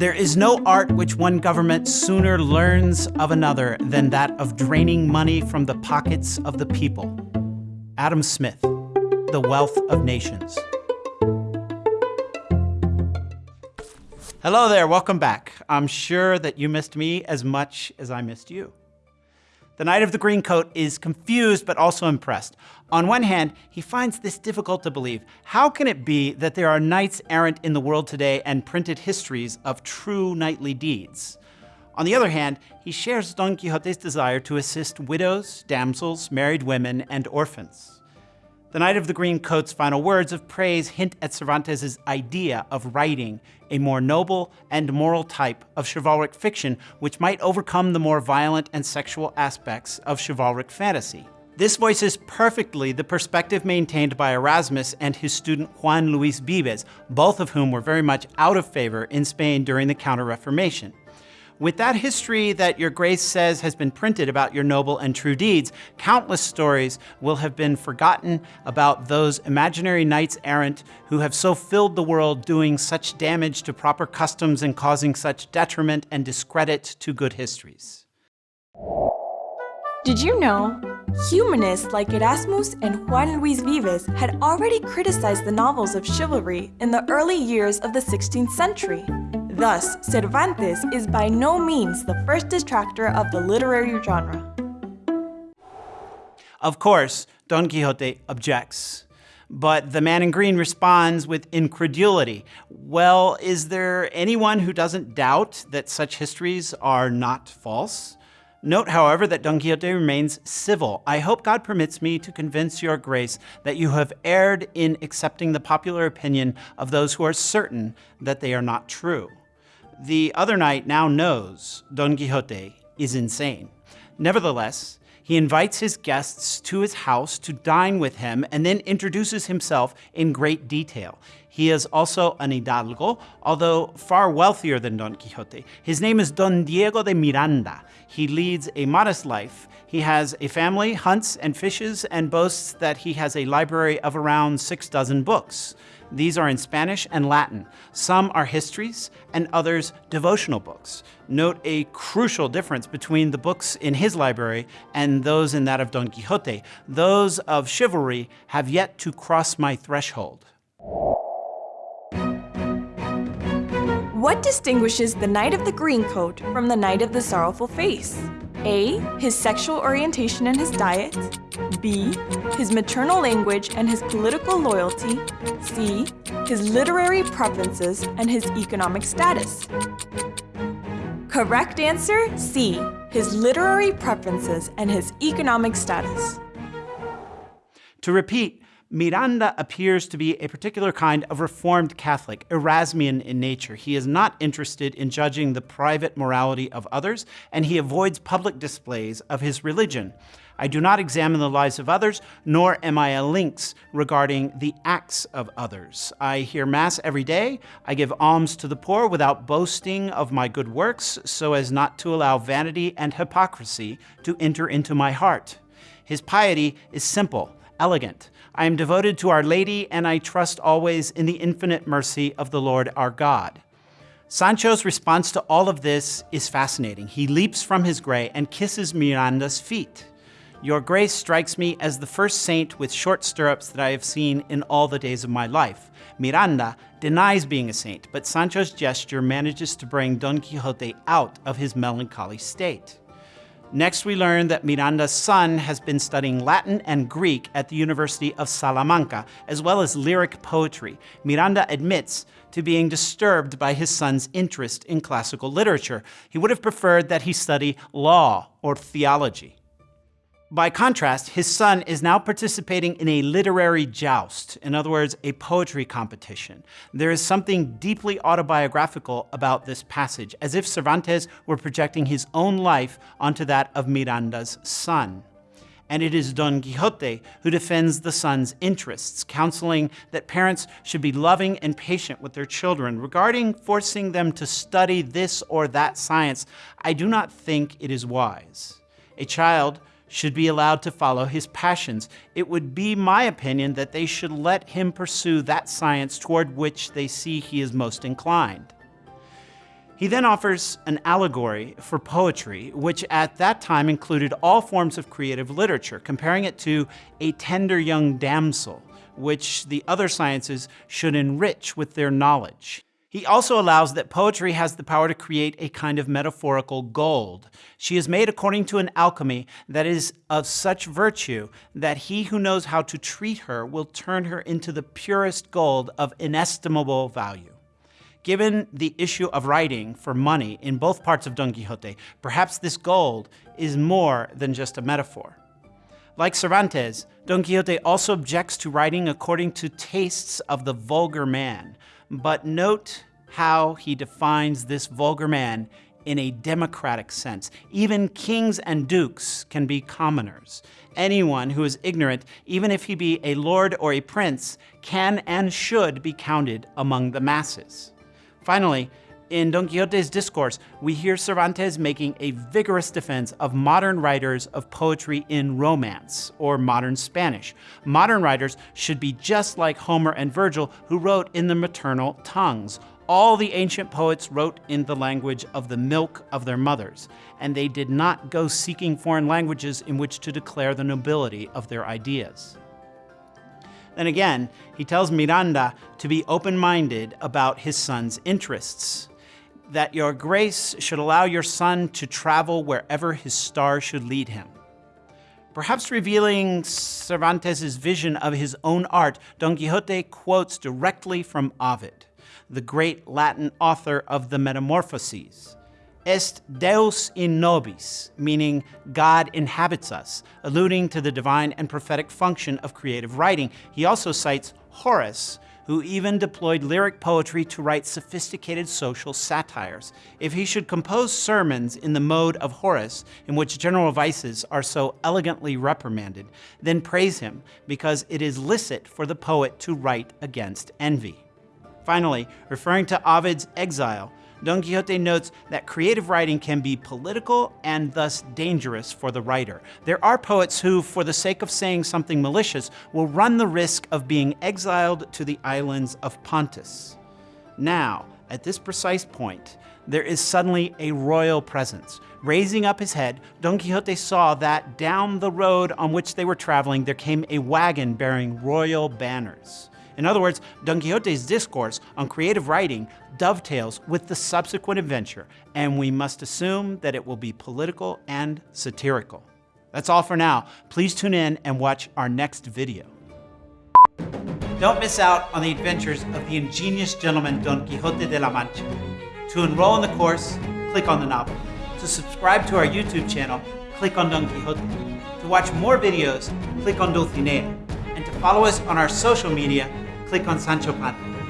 There is no art which one government sooner learns of another than that of draining money from the pockets of the people. Adam Smith, The Wealth of Nations. Hello there, welcome back. I'm sure that you missed me as much as I missed you. The Knight of the Green Coat is confused but also impressed. On one hand, he finds this difficult to believe. How can it be that there are knights errant in the world today and printed histories of true knightly deeds? On the other hand, he shares Don Quixote's desire to assist widows, damsels, married women, and orphans. The Knight of the Green Coat's final words of praise hint at Cervantes' idea of writing a more noble and moral type of chivalric fiction which might overcome the more violent and sexual aspects of chivalric fantasy. This voices perfectly the perspective maintained by Erasmus and his student Juan Luis Vives, both of whom were very much out of favor in Spain during the Counter-Reformation. With that history that your grace says has been printed about your noble and true deeds, countless stories will have been forgotten about those imaginary knights errant who have so filled the world doing such damage to proper customs and causing such detriment and discredit to good histories. Did you know? Humanists like Erasmus and Juan Luis Vives had already criticized the novels of chivalry in the early years of the 16th century. Thus, Cervantes is by no means the first detractor of the literary genre. Of course, Don Quixote objects. But the man in green responds with incredulity. Well, is there anyone who doesn't doubt that such histories are not false? Note, however, that Don Quixote remains civil. I hope God permits me to convince your grace that you have erred in accepting the popular opinion of those who are certain that they are not true. The other knight now knows Don Quixote is insane. Nevertheless, he invites his guests to his house to dine with him and then introduces himself in great detail. He is also an hidalgo, although far wealthier than Don Quixote. His name is Don Diego de Miranda. He leads a modest life. He has a family, hunts and fishes, and boasts that he has a library of around six dozen books. These are in Spanish and Latin. Some are histories and others devotional books. Note a crucial difference between the books in his library and those in that of Don Quixote. Those of chivalry have yet to cross my threshold. What distinguishes the Knight of the Green Coat from the Knight of the Sorrowful Face? A. His sexual orientation and his diet. B. His maternal language and his political loyalty. C. His literary preferences and his economic status. Correct answer C. His literary preferences and his economic status. To repeat, Miranda appears to be a particular kind of Reformed Catholic, Erasmian in nature. He is not interested in judging the private morality of others, and he avoids public displays of his religion. I do not examine the lives of others, nor am I a lynx regarding the acts of others. I hear Mass every day. I give alms to the poor without boasting of my good works, so as not to allow vanity and hypocrisy to enter into my heart. His piety is simple, elegant. I am devoted to Our Lady, and I trust always in the infinite mercy of the Lord our God. Sancho's response to all of this is fascinating. He leaps from his gray and kisses Miranda's feet. Your grace strikes me as the first saint with short stirrups that I have seen in all the days of my life. Miranda denies being a saint, but Sancho's gesture manages to bring Don Quixote out of his melancholy state. Next, we learn that Miranda's son has been studying Latin and Greek at the University of Salamanca, as well as lyric poetry. Miranda admits to being disturbed by his son's interest in classical literature. He would have preferred that he study law or theology. By contrast, his son is now participating in a literary joust, in other words, a poetry competition. There is something deeply autobiographical about this passage, as if Cervantes were projecting his own life onto that of Miranda's son. And it is Don Quixote who defends the son's interests, counseling that parents should be loving and patient with their children. Regarding forcing them to study this or that science, I do not think it is wise. A child should be allowed to follow his passions. It would be my opinion that they should let him pursue that science toward which they see he is most inclined. He then offers an allegory for poetry, which at that time included all forms of creative literature, comparing it to a tender young damsel, which the other sciences should enrich with their knowledge. He also allows that poetry has the power to create a kind of metaphorical gold. She is made according to an alchemy that is of such virtue that he who knows how to treat her will turn her into the purest gold of inestimable value. Given the issue of writing for money in both parts of Don Quixote, perhaps this gold is more than just a metaphor. Like Cervantes, Don Quixote also objects to writing according to tastes of the vulgar man, but note how he defines this vulgar man in a democratic sense. Even kings and dukes can be commoners. Anyone who is ignorant, even if he be a lord or a prince, can and should be counted among the masses. Finally, in Don Quixote's discourse, we hear Cervantes making a vigorous defense of modern writers of poetry in Romance, or modern Spanish. Modern writers should be just like Homer and Virgil, who wrote in the maternal tongues. All the ancient poets wrote in the language of the milk of their mothers, and they did not go seeking foreign languages in which to declare the nobility of their ideas. Then again, he tells Miranda to be open-minded about his son's interests, that your grace should allow your son to travel wherever his star should lead him. Perhaps revealing Cervantes' vision of his own art, Don Quixote quotes directly from Ovid, the great Latin author of the Metamorphoses est Deus in nobis, meaning God inhabits us, alluding to the divine and prophetic function of creative writing. He also cites Horace, who even deployed lyric poetry to write sophisticated social satires. If he should compose sermons in the mode of Horace, in which general vices are so elegantly reprimanded, then praise him, because it is licit for the poet to write against envy. Finally, referring to Ovid's exile, Don Quixote notes that creative writing can be political and thus dangerous for the writer. There are poets who, for the sake of saying something malicious, will run the risk of being exiled to the islands of Pontus. Now, at this precise point, there is suddenly a royal presence. Raising up his head, Don Quixote saw that down the road on which they were traveling there came a wagon bearing royal banners. In other words, Don Quixote's discourse on creative writing dovetails with the subsequent adventure, and we must assume that it will be political and satirical. That's all for now. Please tune in and watch our next video. Don't miss out on the adventures of the ingenious gentleman Don Quixote de la Mancha. To enroll in the course, click on the novel. To subscribe to our YouTube channel, click on Don Quixote. To watch more videos, click on Dulcinea. And to follow us on our social media, click on Sancho Panza.